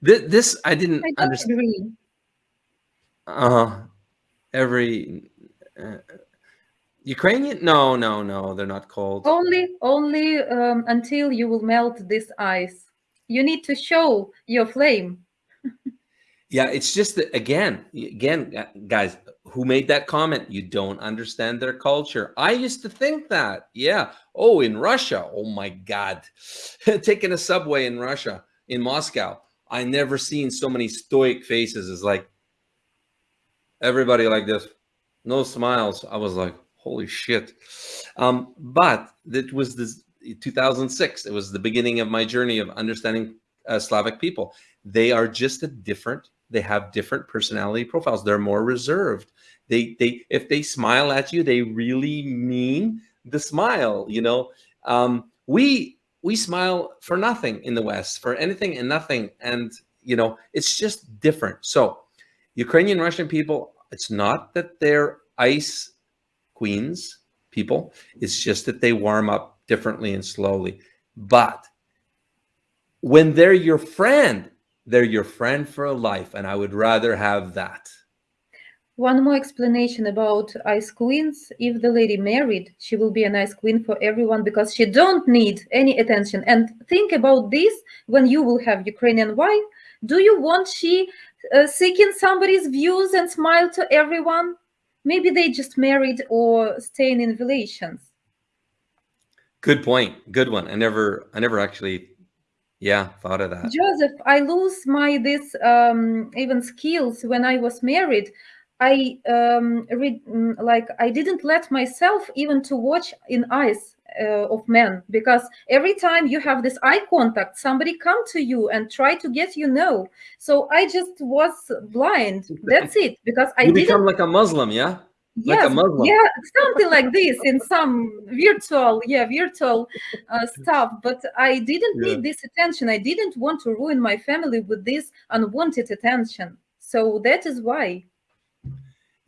This, this I didn't I understand. agree. Uh, every uh, Ukrainian? No, no, no, they're not cold. Only, only um, until you will melt this ice. You need to show your flame. Yeah, it's just that again, again, guys, who made that comment? You don't understand their culture. I used to think that. Yeah. Oh, in Russia. Oh my God. Taking a subway in Russia, in Moscow. I never seen so many stoic faces It's like everybody like this. No smiles. I was like, holy shit. Um, but it was this 2006. It was the beginning of my journey of understanding uh, Slavic people. They are just a different they have different personality profiles. They're more reserved. They they if they smile at you, they really mean the smile. You know, um, we we smile for nothing in the West, for anything and nothing, and you know, it's just different. So, Ukrainian Russian people, it's not that they're ice queens people. It's just that they warm up differently and slowly. But when they're your friend they're your friend for a life, and I would rather have that. One more explanation about ice queens. If the lady married, she will be a nice queen for everyone because she don't need any attention. And think about this when you will have Ukrainian wife. Do you want she uh, seeking somebody's views and smile to everyone? Maybe they just married or staying in relations. Good point. Good one. I never, I never actually yeah, thought of that. Joseph, I lose my this um, even skills when I was married. I um, read mm, like I didn't let myself even to watch in eyes uh, of men because every time you have this eye contact, somebody come to you and try to get you know. So I just was blind. That's it because I you become like a Muslim, yeah yes, yeah, something like this in some virtual, yeah, virtual uh, stuff. But I didn't yeah. need this attention. I didn't want to ruin my family with this unwanted attention. So that is why.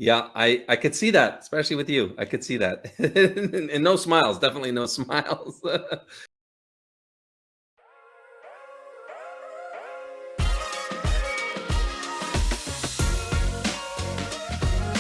Yeah, I I could see that, especially with you. I could see that, and no smiles, definitely no smiles.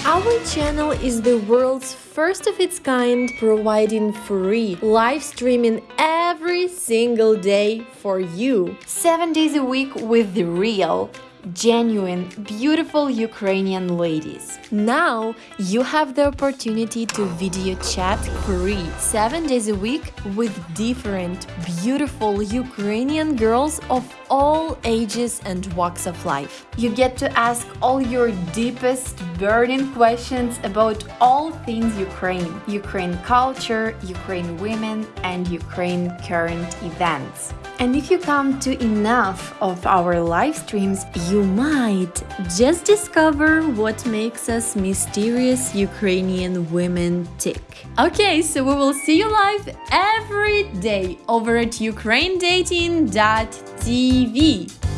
Our channel is the world's first of its kind, providing free live streaming every single day for you. Seven days a week with the real genuine, beautiful Ukrainian ladies. Now you have the opportunity to video chat free 7 days a week with different, beautiful Ukrainian girls of all ages and walks of life. You get to ask all your deepest burning questions about all things Ukraine, Ukraine culture, Ukraine women and Ukraine current events. And if you come to enough of our live streams, you might just discover what makes us mysterious Ukrainian women tick. Okay, so we will see you live every day over at ukrainedating.tv. TV。